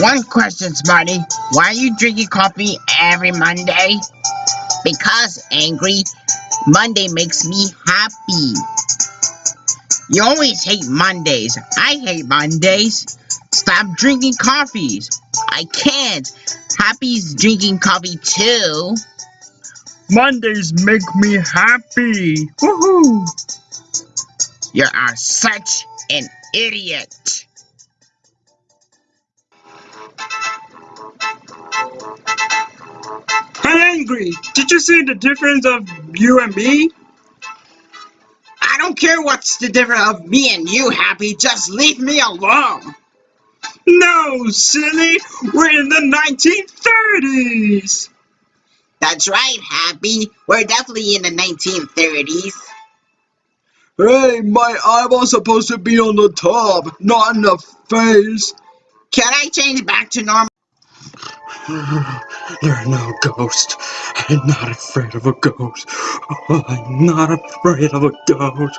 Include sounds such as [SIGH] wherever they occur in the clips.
One question, Smarty. Why are you drinking coffee every Monday? Because, Angry, Monday makes me happy. You always hate Mondays. I hate Mondays. Stop drinking coffees. I can't. Happy's drinking coffee too. Mondays make me happy. Woohoo! You are such an idiot. Hey, Angry, did you see the difference of you and me? I don't care what's the difference of me and you, Happy. Just leave me alone. No, silly. We're in the 1930s. That's right, Happy. We're definitely in the 1930s. Hey, my eyeball's supposed to be on the top, not in the face. Can I change back to normal? You're no ghost. I'm not afraid of a ghost. I'm not afraid of a ghost.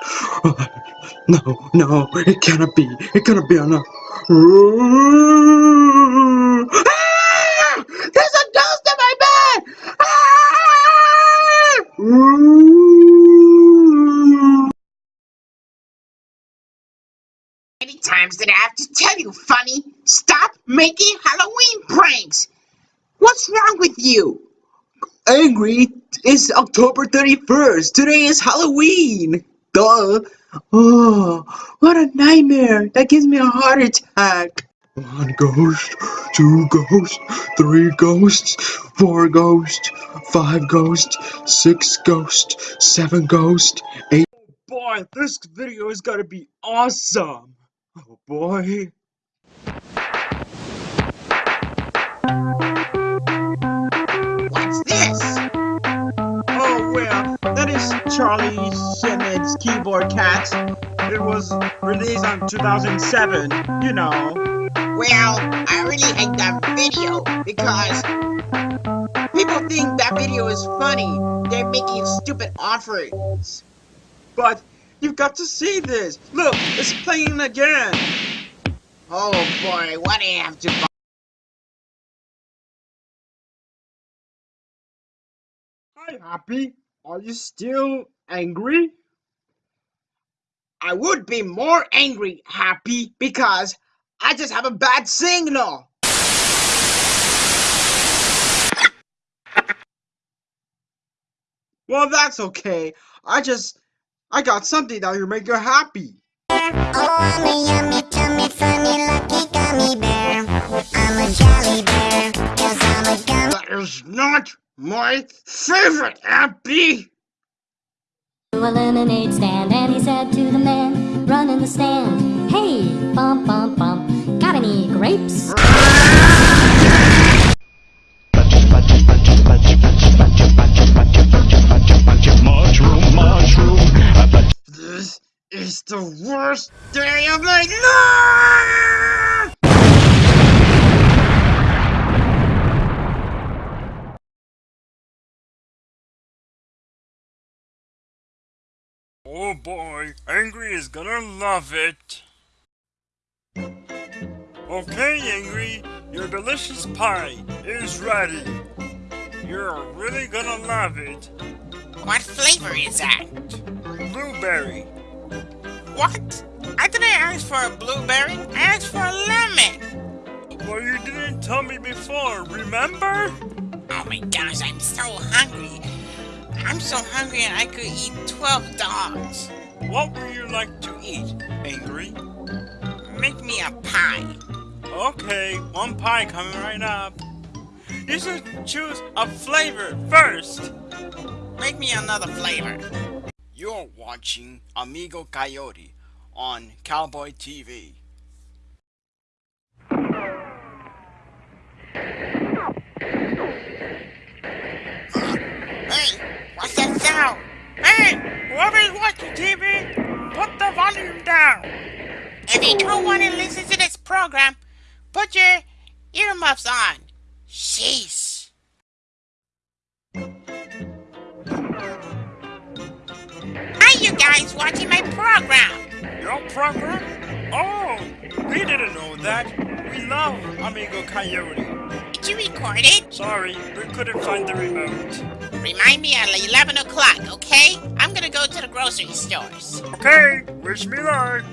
No, no, it cannot be. It cannot be enough. Ah! There's a ghost in my bed! Ah! many times did I have to tell you, Funny? Stop making Halloween pranks! What's wrong with you? Angry, it's October 31st. Today is Halloween. Duh. Oh, what a nightmare. That gives me a heart attack. One ghost, two ghosts, three ghosts, four ghosts, five ghosts, six ghosts, seven ghosts, eight. Oh boy, this video is gonna be awesome. Oh boy. Charlie Sheen's Keyboard Cats. It was released on 2007, you know. Well, I really hate that video because people think that video is funny. They're making stupid offerings. But you've got to see this. Look, it's playing again. Oh boy, what do I have to buy? Hi, Happy. Are you still angry? I would be more angry, Happy, because I just have a bad signal. Well, that's okay. I just, I got something that will make you happy. Oh, I'm a yummy, tummy, funny, lucky gummy bear. I'm a jolly bear, cause I'm a gummy That is not my favorite, Happy. to a lemonade stand and he said to the man running the stand, Hey, bump, bump, bump, got any grapes? Mushroom, mushroom. This is the worst day of my life! Oh boy, Angry is gonna love it. Okay, Angry, your delicious pie is ready. You're really gonna love it. What flavor is that? Blueberry. What? I didn't ask for a blueberry. I asked for a lemon. Well, you didn't tell me before, remember? Oh my gosh, I'm so hungry. I'm so hungry and I could eat 12 dogs. What would you like to eat, Angry? Make me a pie. Okay, one pie coming right up. You should choose a flavor first. Make me another flavor. You're watching Amigo Coyote on Cowboy TV. Hey, Hey, whoever's watching TV, put the volume down. If you don't want to listen to this program, put your earmuffs on. Sheesh. Hi, you guys watching my program. Your program? Oh, we didn't know that. We love Amigo Coyote. Did you record it? Sorry, we couldn't find the remote. Remind me at 11 o'clock, okay? I'm gonna go to the grocery stores. Okay, wish me luck.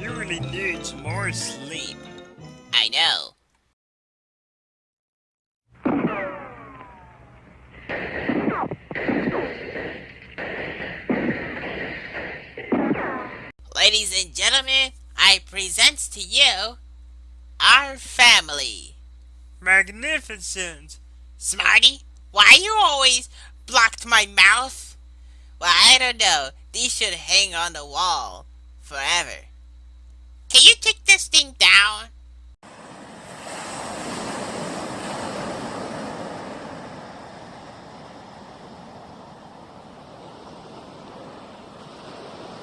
You really need some more sleep. I know. Ladies and gentlemen, I present to you our family. Magnificent. Smarty, why you always blocked my mouth? Well, I don't know. These should hang on the wall forever. Can you take this thing down?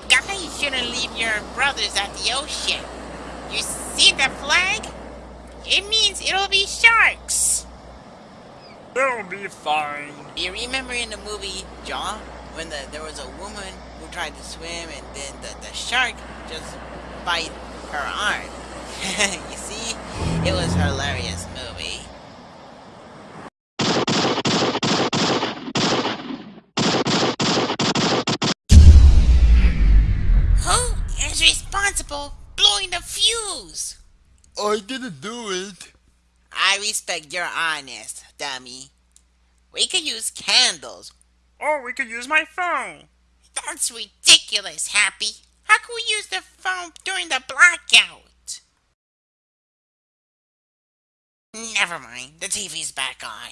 Guys you shouldn't leave your brothers at the ocean. You see the flag? It means it'll be sharks. They'll be fine. You remember in the movie Jaw when the, there was a woman who tried to swim and then the, the shark just bite her arm. [LAUGHS] you see, it was a hilarious movie. Who is responsible blowing the fuse? I didn't do it. I respect your honest, dummy. We could use candles. Or we could use my phone. That's ridiculous, Happy. How can we use the phone during the blackout? Never mind, the TV's back on.